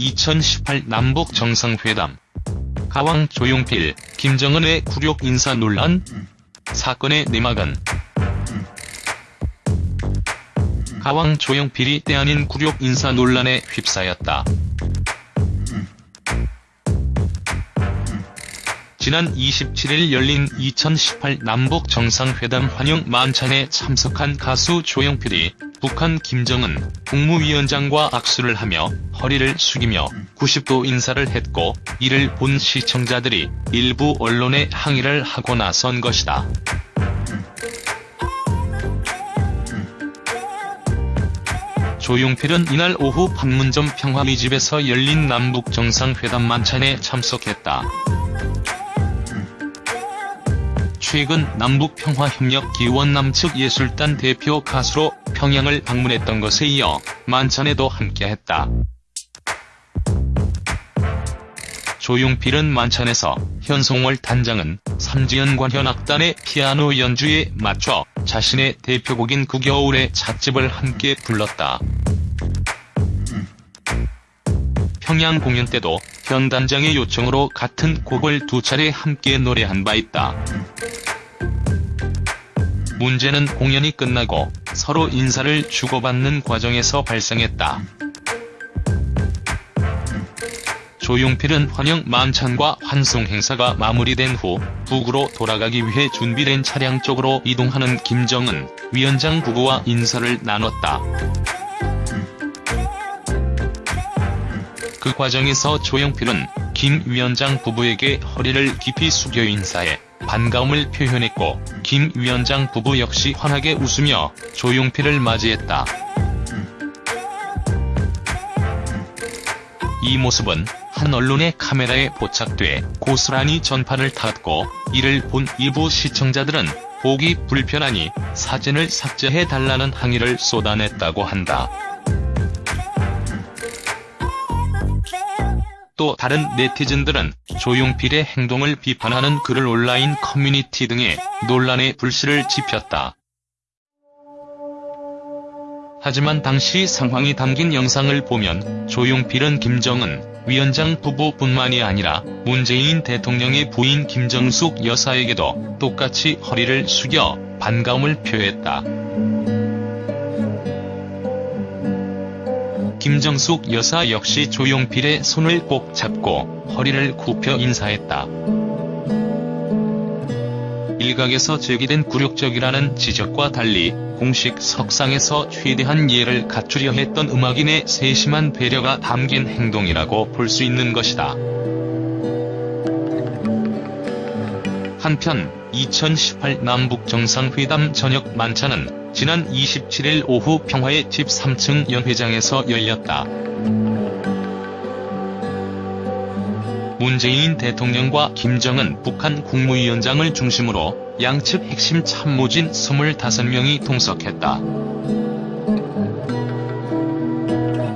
2018 남북 정상회담 가왕 조용필, 김정은의 굴욕 인사 논란? 사건의 내막은 가왕 조용필이 때 아닌 굴욕 인사 논란에 휩싸였다. 지난 27일 열린 2018 남북 정상회담 환영 만찬에 참석한 가수 조용필이 북한 김정은 국무위원장과 악수를 하며 허리를 숙이며 90도 인사를 했고 이를 본 시청자들이 일부 언론에 항의를 하고 나선 것이다. 조용필은 이날 오후 판문점 평화리 집에서 열린 남북 정상회담 만찬에 참석했다. 최근 남북평화협력 기원 남 측 예술단 대표 가수로 평양을 방문했던 것에 이어 만찬에도 함께했다. 조용필은 만찬에서 현송월 단장은 삼지연 관현악단의 피아노 연주에 맞춰 자신의 대표곡인 그 겨울의 찻집을 함께 불렀다. 평양 공연 때도 현 단장의 요청으로 같은 곡을 두 차례 함께 노래한 바 있다. 문제는 공연이 끝나고 서로 인사를 주고받는 과정에서 발생했다. 조용필은 환영 만찬과 환송 행사가 마무리된 후 북으로 돌아가기 위해 준비된 차량 쪽으로 이동하는 김정은 위원장 부부와 인사를 나눴다. 그 과정에서 조용필은 김 위원장 부부에게 허리를 깊이 숙여 인사해 반가움을 표현했고 김 위원장 부부 역시 환하게 웃으며 조용필을 맞이했다. 이 모습은 한 언론의 카메라에 포착돼 고스란히 전파를 탔고 이를 본 일부 시청자들은 보기 불편하니 사진을 삭제해달라는 항의를 쏟아냈다고 한다. 또 다른 네티즌들은 조용필의 행동을 비판하는 글을 온라인 커뮤니티 등에 논란의 불씨를 지폈다. 하지만 당시 상황이 담긴 영상을 보면 조용필은 김정은 위원장 부부뿐만이 아니라 문재인 대통령의 부인 김정숙 여사에게도 똑같이 허리를 숙여 반가움을 표했다. 김정숙 여사 역시 조용필의 손을 꼭 잡고 허리를 굽혀 인사했다. 일각에서 제기된 굴욕적이라는 지적과 달리 공식 석상에서 최대한 예를 갖추려 했던 음악인의 세심한 배려가 담긴 행동이라고 볼 수 있는 것이다. 한편 2018 남북정상회담 저녁 만찬은 지난 27일 오후 평화의 집 3층 연회장에서 열렸다. 문재인 대통령과 김정은 북한 국무위원장을 중심으로 양측 핵심 참모진 25명이 동석했다.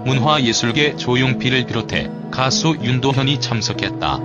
문화예술계 조용필을 비롯해 가수 윤도현이 참석했다.